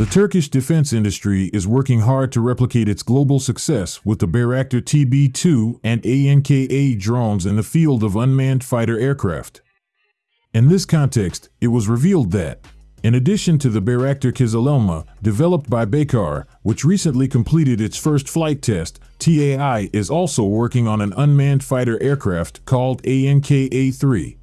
The Turkish defense industry is working hard to replicate its global success with the Bayraktar TB2 and ANKA drones in the field of unmanned fighter aircraft. In this context, it was revealed that, in addition to the Bayraktar Kızılelma, developed by Baykar, which recently completed its first flight test, TAI is also working on an unmanned fighter aircraft called ANKA-3.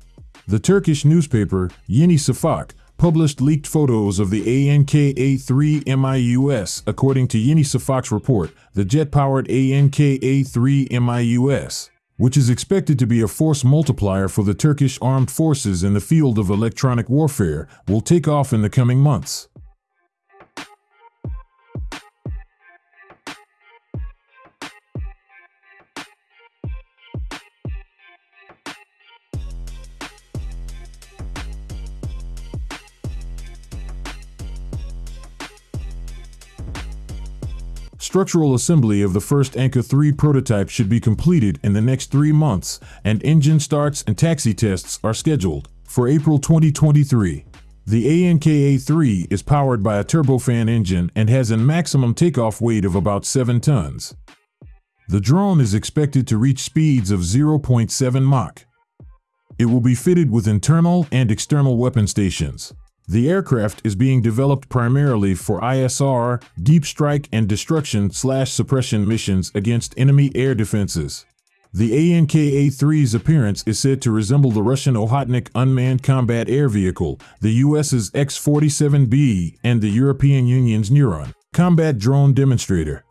The Turkish newspaper Yeni Şafak published leaked photos of the ANKA-3 MIUS. According to Yeni Şafak's report, the jet-powered ANKA-3 MIUS, which is expected to be a force multiplier for the Turkish armed forces in the field of electronic warfare, will take off in the coming months. Structural assembly of the first Anka 3 prototype should be completed in the next three months, and engine starts and taxi tests are scheduled for April 2023. The ANKA-3 is powered by a turbofan engine and has a maximum takeoff weight of about 7 tons. The drone is expected to reach speeds of 0.7 Mach. It will be fitted with internal and external weapon stations. The aircraft is being developed primarily for ISR, deep strike and destruction slash suppression missions against enemy air defenses. The ANKA-3's appearance is said to resemble the Russian Okhotnik unmanned combat air vehicle, the US's X-47B, and the European Union's Neuron combat drone demonstrator.